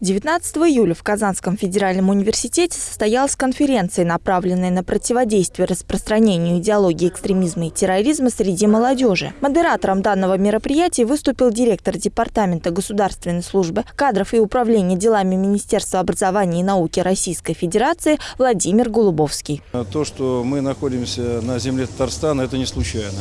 19 июля в Казанском федеральном университете состоялась конференция, направленная на противодействие распространению идеологии экстремизма и терроризма среди молодежи. Модератором данного мероприятия выступил директор Департамента государственной службы кадров и управления делами Министерства образования и науки Российской Федерации Владимир Голубовский. То, что мы находимся на земле Татарстана, это не случайно.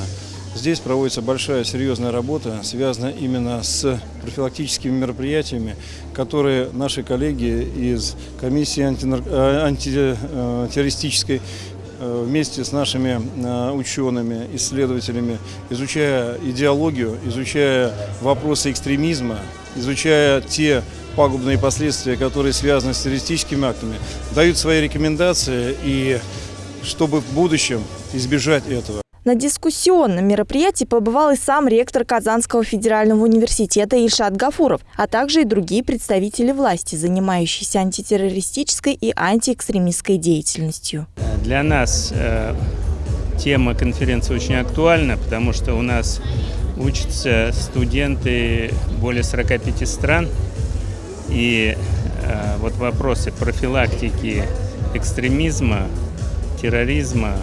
Здесь проводится большая серьезная работа, связанная именно с профилактическими мероприятиями, которые наши коллеги из комиссии э, антитеррористической э, вместе с нашими э, учеными, исследователями, изучая идеологию, изучая вопросы экстремизма, изучая те пагубные последствия, которые связаны с террористическими актами, дают свои рекомендации и чтобы в будущем избежать этого. На дискуссионном мероприятии побывал и сам ректор Казанского федерального университета Ильшат Гафуров, а также и другие представители власти, занимающиеся антитеррористической и антиэкстремистской деятельностью. Для нас э, тема конференции очень актуальна, потому что у нас учатся студенты более 45 стран, и э, вот вопросы профилактики экстремизма, терроризма,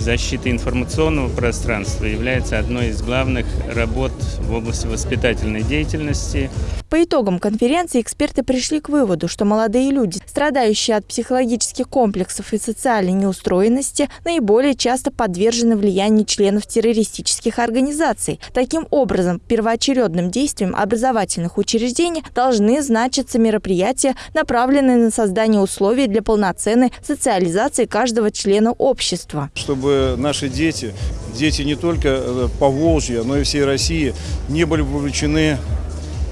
защиты информационного пространства является одной из главных работ в области воспитательной деятельности. По итогам конференции эксперты пришли к выводу, что молодые люди, страдающие от психологических комплексов и социальной неустроенности, наиболее часто подвержены влиянию членов террористических организаций. Таким образом, первоочередным действием образовательных учреждений должны значиться мероприятия, направленные на создание условий для полноценной социализации каждого члена общества. Чтобы наши дети, дети не только э, по Волжье, но и всей России, не были вовлечены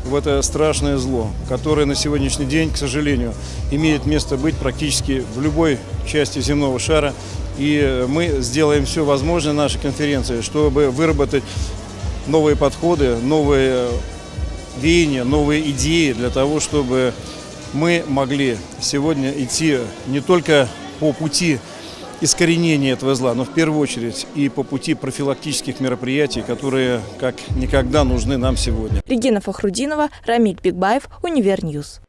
в это страшное зло, которое на сегодняшний день, к сожалению, имеет место быть практически в любой части земного шара. И мы сделаем все возможное на нашей конференции, чтобы выработать новые подходы, новые веяния, новые идеи для того, чтобы мы могли сегодня идти не только по пути искоренения этого зла, но в первую очередь и по пути профилактических мероприятий, которые как никогда нужны нам сегодня. Регина Фахрудинова, Рамиль Бигбаев, Универ News.